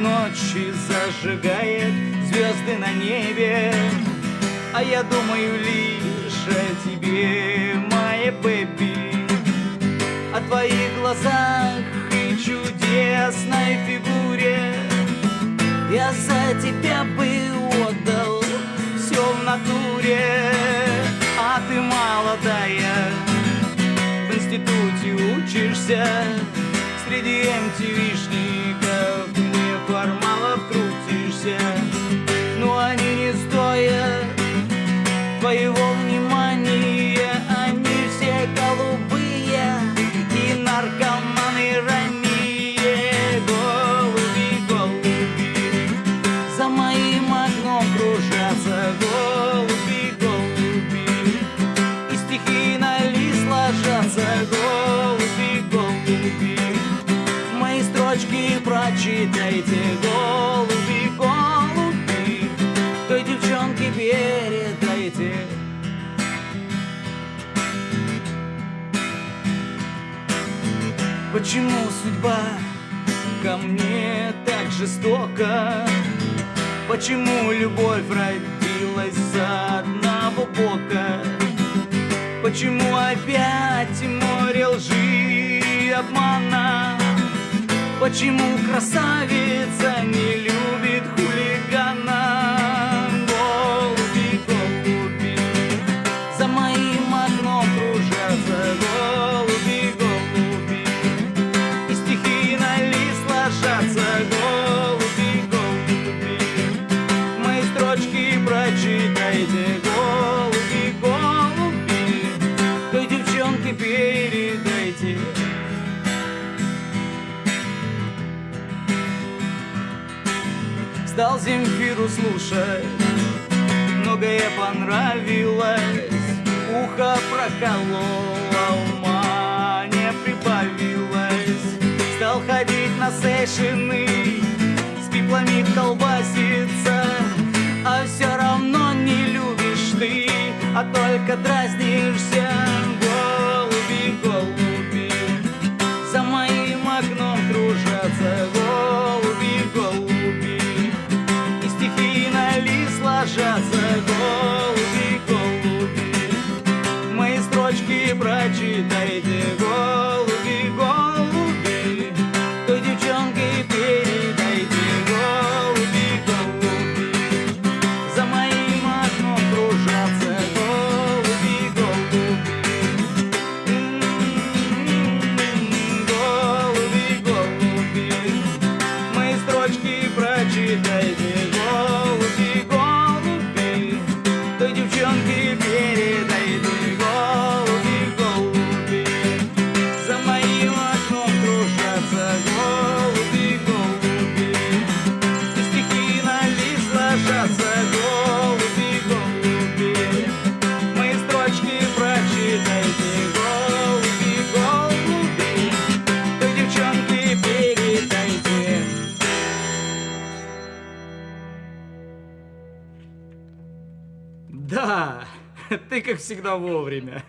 ночи зажигает звезды на небе. А я думаю лишь о тебе, моя бэби. О твоих глазах и чудесной фигуре. Я за тебя бы отдал все в натуре. А ты молодая, в институте учишься Среди MTV-шников Почему судьба ко мне так жестока? Почему любовь родилась за одного бока? Почему опять море лжи и обмана? Почему красавица не передайте. Стал Земфиру слушать. Многое понравилось. Ухо прокололо, ума не прибавилось. Стал ходить на сейшины С пиплами колбаситься. А все равно не любишь ты А только дразнишься te darei Да, ты как всегда вовремя.